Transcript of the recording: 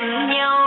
nhầm nhau.